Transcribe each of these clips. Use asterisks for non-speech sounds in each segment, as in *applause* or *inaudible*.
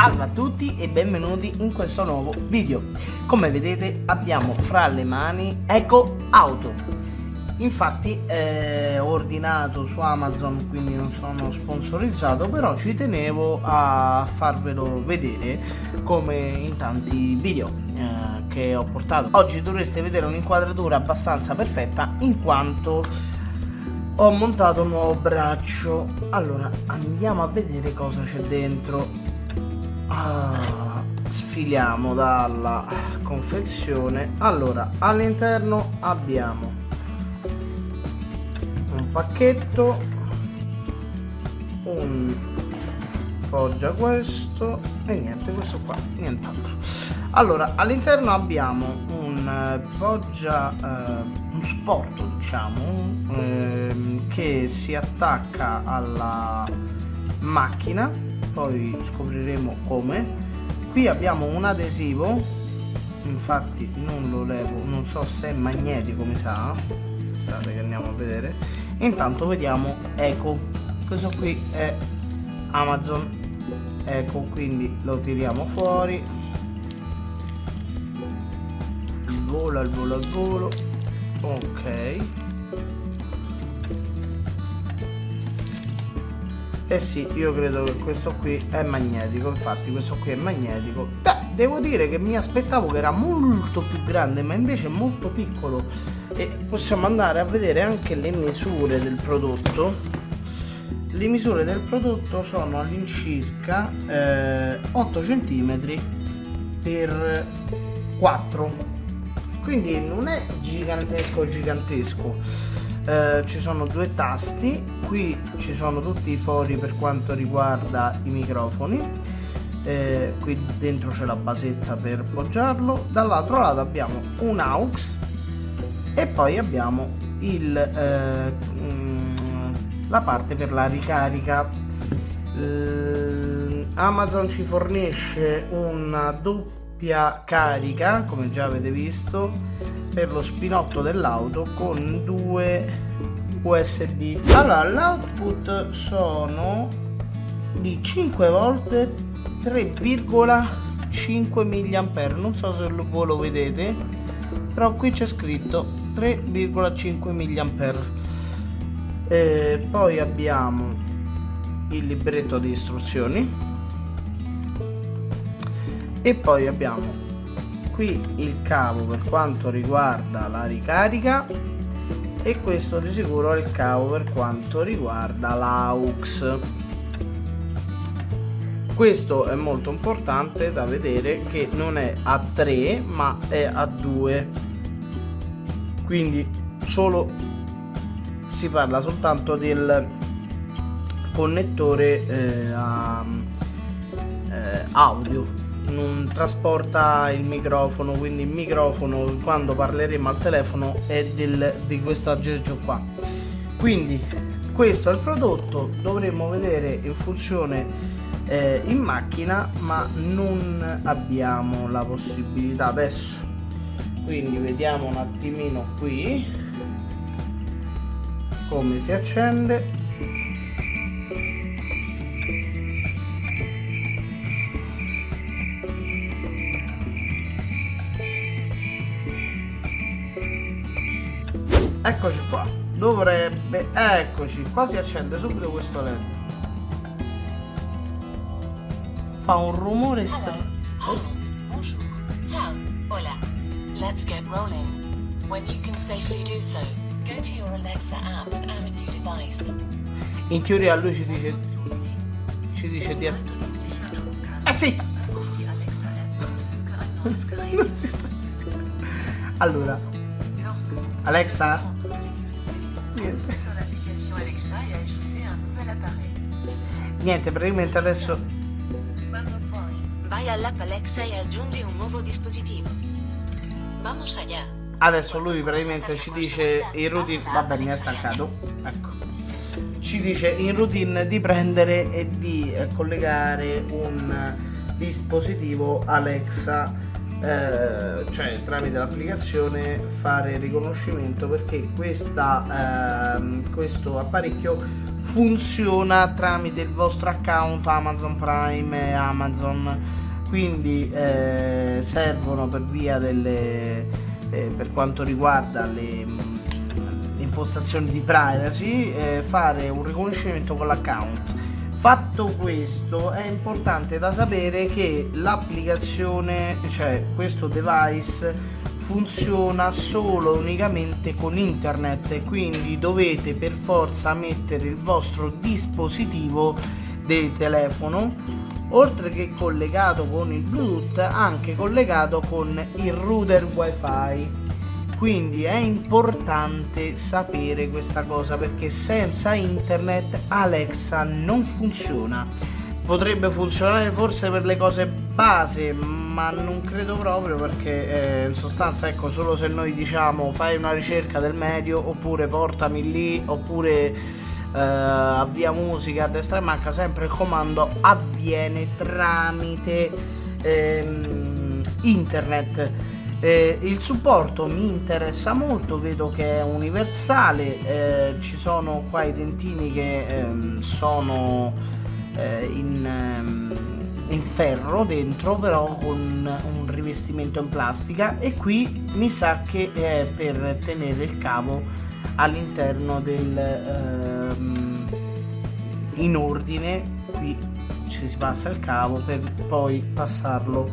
Salve a tutti e benvenuti in questo nuovo video. Come vedete abbiamo fra le mani Eco Auto. Infatti eh, ho ordinato su Amazon quindi non sono sponsorizzato però ci tenevo a farvelo vedere come in tanti video eh, che ho portato. Oggi dovreste vedere un'inquadratura abbastanza perfetta in quanto ho montato un nuovo braccio allora andiamo a vedere cosa c'è dentro ah, sfiliamo dalla confezione. Allora all'interno abbiamo un pacchetto un poggia questo e niente questo qua nient'altro. Allora all'interno abbiamo un eh, poggia eh, un supporto diciamo eh, che si attacca alla macchina poi scopriremo come. Qui abbiamo un adesivo infatti non lo levo non so se è magnetico mi sa. Aspettate che andiamo a vedere. Intanto vediamo eco questo qui è amazon eco quindi lo tiriamo fuori. Il volo al volo al volo. Ok Eh sì, io credo che questo qui è magnetico, infatti questo qui è magnetico. Beh, devo dire che mi aspettavo che era molto più grande, ma invece è molto piccolo. E possiamo andare a vedere anche le misure del prodotto. Le misure del prodotto sono all'incirca eh, 8 cm per 4 quindi non è gigantesco gigantesco eh, ci sono due tasti qui ci sono tutti i fori per quanto riguarda i microfoni eh, qui dentro c'è la basetta per poggiarlo dall'altro lato abbiamo un aux e poi abbiamo il, eh, mm, la parte per la ricarica. Amazon ci fornisce una doppia carica come già avete visto per lo spinotto dell'auto con due USB allora l'output sono di 5 volte 3,5 mA non so se voi lo vedete però qui c'è scritto 3,5 mA eh, poi abbiamo il libretto di istruzioni e poi abbiamo qui il cavo per quanto riguarda la ricarica e questo di sicuro è il cavo per quanto riguarda l'aux. Questo è molto importante da vedere che non è a 3 ma è a 2 quindi solo si parla soltanto del connettore eh, a, eh, audio non trasporta il microfono quindi il microfono quando parleremo al telefono è del, di questo aggeggio qua. Quindi questo è il prodotto dovremmo vedere in funzione eh, in macchina ma non abbiamo la possibilità adesso. Quindi vediamo un attimino qui come si accende eccoci qua. Dovrebbe eccoci. Qua si accende subito questo led fa un rumore strano oh. ciao. Hola. Let's get rolling. When you can safely do so go to your Alexa app and add a new device. In teoria lui ci dice ci dice di eh sì. *laughs* Allora Alexa Niente. Niente, praticamente adesso... Quando puoi, vai all'app Alexa e aggiungi un nuovo dispositivo. Vamos allá. Adesso lui praticamente ci dice in routine... Vabbè, mi è stancato. Ecco. Ci dice in routine di prendere e di collegare un dispositivo Alexa eh, cioè tramite l'applicazione fare riconoscimento perché questa, eh, questo apparecchio funziona tramite il vostro account Amazon Prime e Amazon. Quindi eh, servono per via delle eh, per quanto riguarda le, mm, impostazioni di privacy eh, fare un riconoscimento con l'account Fatto questo è importante da sapere che l'applicazione, cioè questo device funziona solo unicamente con internet quindi dovete per forza mettere il vostro dispositivo del telefono oltre che collegato con il bluetooth anche collegato con il router wifi quindi è importante sapere questa cosa perché senza internet Alexa non funziona. Potrebbe funzionare forse per le cose base ma non credo proprio perché eh, in sostanza ecco solo se noi diciamo fai una ricerca del medio oppure portami lì oppure eh, avvia musica a destra e manca sempre il comando avviene tramite ehm, internet eh, il supporto mi interessa molto, vedo che è universale, eh, ci sono qua i dentini che ehm, sono eh, in, ehm, in, ferro dentro, però con un rivestimento in plastica e qui mi sa che è per tenere il cavo all'interno del ehm, in ordine, qui ci si passa il cavo per poi passarlo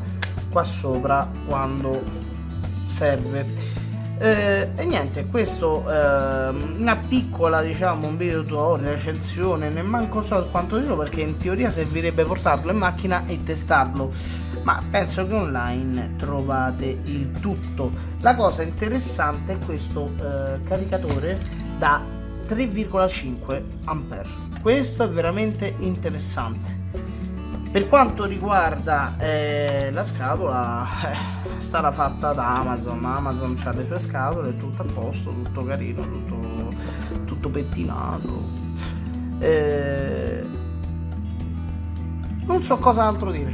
qua sopra quando serve. Eh, e niente questo eh, una piccola diciamo un video tutorial recensione ne manco so quanto dirlo perché in teoria servirebbe portarlo in macchina e testarlo. Ma penso che online trovate il tutto. La cosa interessante è questo eh, caricatore da 3,5 ampere. Questo è veramente interessante per quanto riguarda eh, la scatola, eh, starà fatta da Amazon. Amazon ha le sue scatole, tutto a posto, tutto carino, tutto, tutto pettinato. Eh, non so cosa altro dire.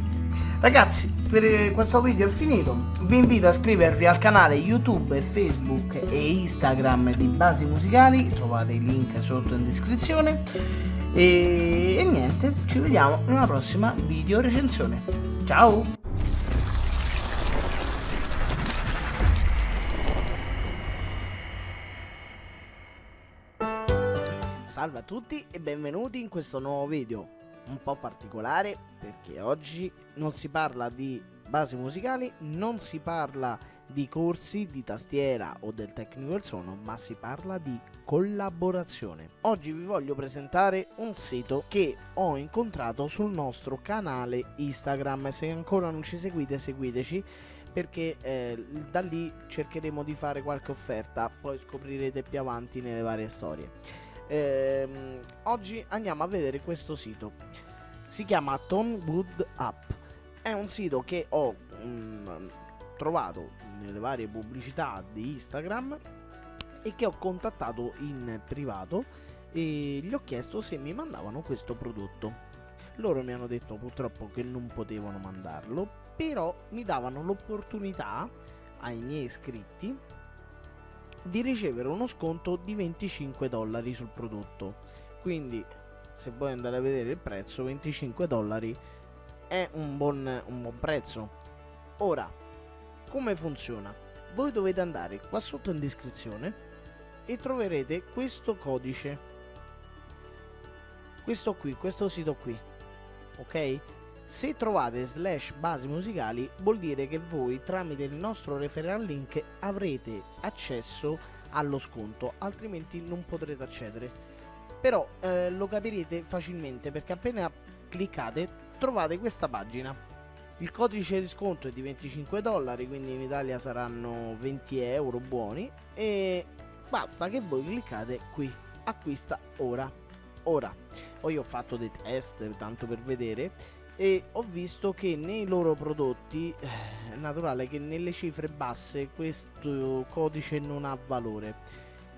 Ragazzi, per questo video è finito. Vi invito a iscrivervi al canale YouTube, Facebook e Instagram di Basi Musicali. Trovate i link sotto in descrizione e, e niente, ci vediamo in una prossima video recensione. Ciao! Salve a tutti e benvenuti in questo nuovo video un po' particolare perché oggi non si parla di basi musicali, non si parla di corsi di tastiera o del tecnico del suono, ma si parla di collaborazione. Oggi vi voglio presentare un sito che ho incontrato sul nostro canale Instagram. Se ancora non ci seguite, seguiteci perché eh, da lì cercheremo di fare qualche offerta, poi scoprirete più avanti nelle varie storie. Ehm, oggi andiamo a vedere questo sito. Si chiama Tonewood App. È un sito che ho mm, trovato nelle varie pubblicità di Instagram e che ho contattato in privato e gli ho chiesto se mi mandavano questo prodotto. Loro mi hanno detto purtroppo che non potevano mandarlo, però mi davano l'opportunità ai miei iscritti di ricevere uno sconto di 25 dollari sul prodotto. Quindi se vuoi andare a vedere il prezzo, 25 dollari è un buon, un buon prezzo. Ora, come funziona? Voi dovete andare qua sotto in descrizione e troverete questo codice questo qui questo sito qui ok se trovate slash basi musicali vuol dire che voi tramite il nostro referral link avrete accesso allo sconto altrimenti non potrete accedere però eh, lo capirete facilmente perché appena cliccate trovate questa pagina. Il codice di sconto è di 25 dollari quindi in Italia saranno 20 euro buoni. E basta che voi cliccate qui. Acquista ora. Ora. Poi ho fatto dei test tanto per vedere e ho visto che nei loro prodotti eh, è naturale che nelle cifre basse questo codice non ha valore.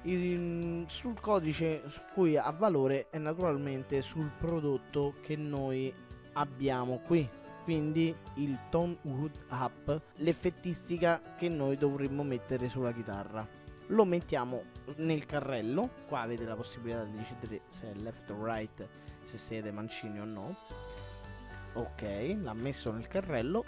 Il, sul codice su cui ha valore è naturalmente sul prodotto che noi abbiamo qui. Quindi il tone wood up l'effettistica che noi dovremmo mettere sulla chitarra. Lo mettiamo nel carrello. Qua avete la possibilità di decidere se è left o right se siete mancini o no. Ok l'ha messo nel carrello